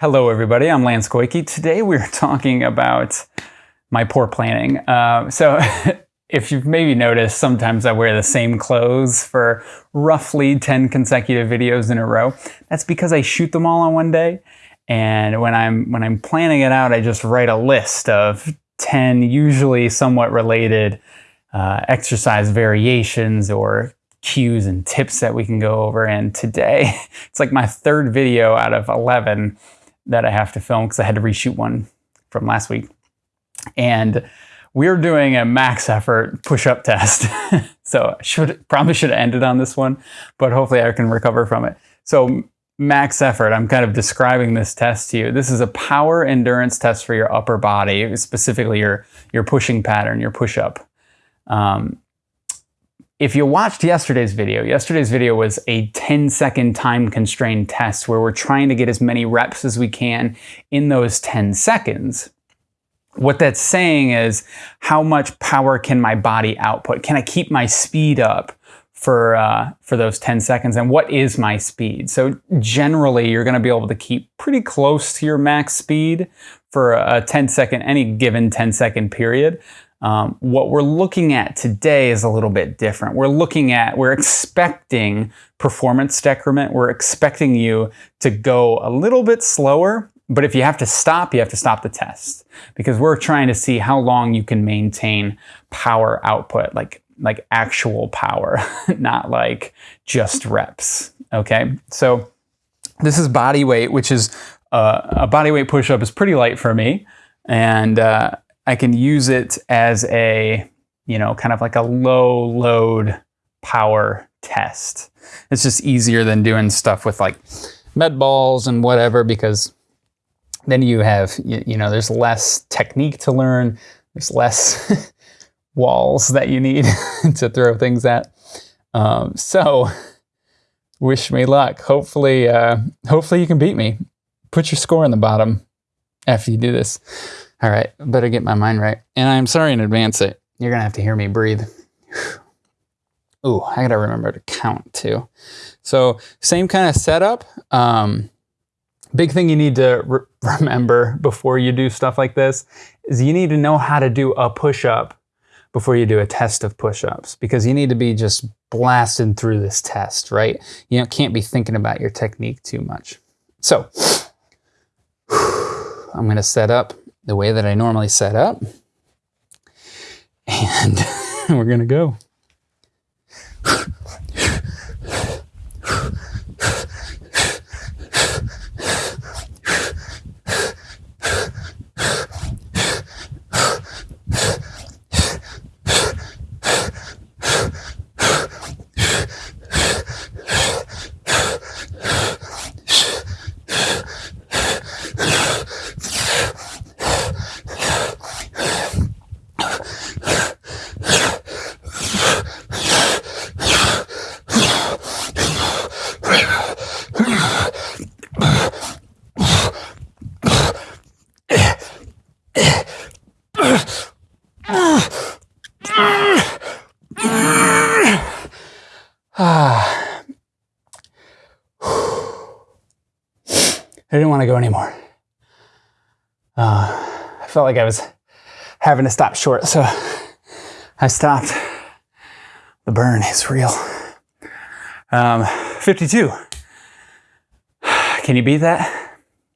Hello, everybody. I'm Lance Koike. Today we're talking about my poor planning. Uh, so, if you've maybe noticed, sometimes I wear the same clothes for roughly 10 consecutive videos in a row. That's because I shoot them all on one day. And when I'm when I'm planning it out, I just write a list of 10 usually somewhat related uh, exercise variations or cues and tips that we can go over. And today, it's like my third video out of 11 that I have to film because I had to reshoot one from last week. And we're doing a max effort push-up test. so should probably should have ended on this one, but hopefully I can recover from it. So max effort, I'm kind of describing this test to you. This is a power endurance test for your upper body, specifically your, your pushing pattern, your push-up. Um, if you watched yesterday's video, yesterday's video was a 10 second time constrained test where we're trying to get as many reps as we can in those 10 seconds. What that's saying is how much power can my body output? Can I keep my speed up for, uh, for those 10 seconds? And what is my speed? So generally, you're gonna be able to keep pretty close to your max speed for a 10 second, any given 10 second period. Um, what we're looking at today is a little bit different. We're looking at, we're expecting performance decrement. We're expecting you to go a little bit slower, but if you have to stop, you have to stop the test because we're trying to see how long you can maintain power output, like, like actual power, not like just reps. Okay. So this is body weight, which is uh, a body weight push-up is pretty light for me. And, uh, I can use it as a, you know, kind of like a low load power test. It's just easier than doing stuff with like med balls and whatever because then you have, you, know, there's less technique to learn. There's less walls that you need to throw things at. Um, so wish me luck. Hopefully, uh, hopefully you can beat me. Put your score in the bottom after you do this. All right, better get my mind right. And I'm sorry in advance that you're gonna have to hear me breathe. Ooh, I gotta remember to count too. So same kind of setup. Um, big thing you need to re remember before you do stuff like this is you need to know how to do a push-up before you do a test of push-ups because you need to be just blasted through this test, right? You know, can't be thinking about your technique too much. So I'm gonna set up the way that I normally set up. And we're going to go. Ah. I didn't want to go anymore. Uh, I felt like I was having to stop short, so I stopped. The burn is real. Um, 52. Can you beat that?